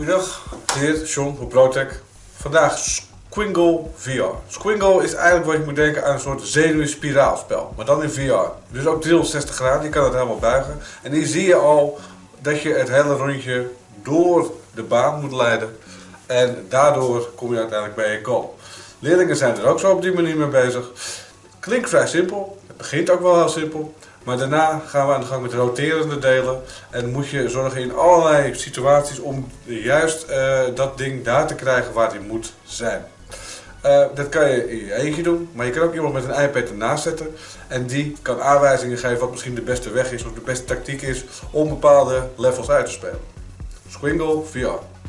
Goedendag, hier John van ProTech. Vandaag Squingle VR. Squingle is eigenlijk wat je moet denken aan een soort zenuwspiraalspel, maar dan in VR. Dus ook 360 graden, je kan het helemaal buigen. En hier zie je al dat je het hele rondje door de baan moet leiden. En daardoor kom je uiteindelijk bij je goal. Leerlingen zijn er ook zo op die manier mee bezig. Klinkt vrij simpel, het begint ook wel heel simpel. Maar daarna gaan we aan de gang met roterende delen. En moet je zorgen in allerlei situaties om juist uh, dat ding daar te krijgen waar die moet zijn. Uh, dat kan je in je eentje doen, maar je kan ook iemand met een iPad ernaast zetten. En die kan aanwijzingen geven wat misschien de beste weg is of de beste tactiek is om bepaalde levels uit te spelen. Squingle VR.